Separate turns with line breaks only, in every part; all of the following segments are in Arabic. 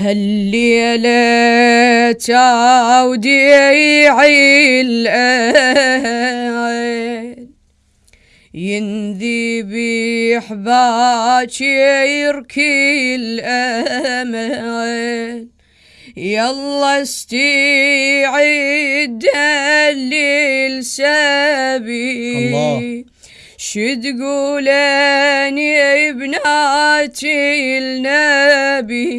هالليلة توديعي الأهل ينذبح باكر كل أمل يلا استعد للسبي الله. شتقولين بناتي النبي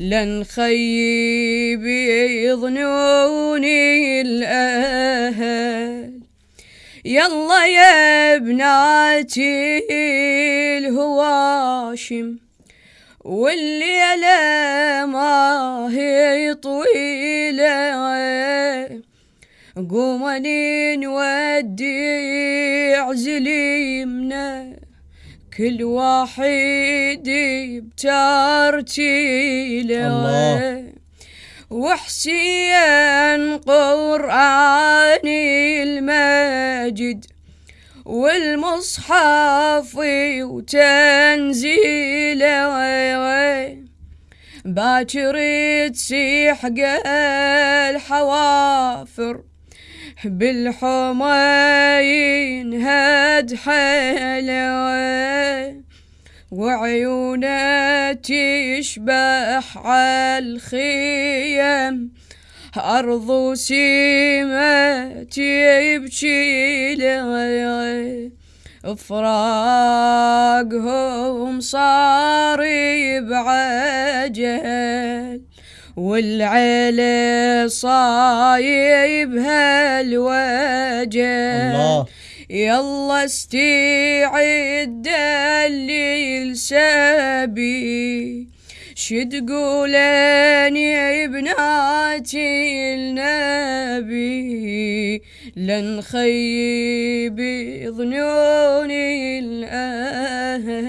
لن خيب يظنوني الأهل. يلا يا بناتي الهواشم والليلة ما هي طويلة. قومني نودع زليمنا كل واحد بترتيله وحسين قرآني المجد والمصحف وتنزيله باكر تسيح الحوافر بالحماين هد حلوة وعيونة تشبح عالخيم أرض سيمة يبكي لي فراقهم صار بعجل. والعيلة صايب هالوجل الله. يلا استعد الليل سبي شتقولين يا بناتي النبي. لن خيب ظنوني الأهوى.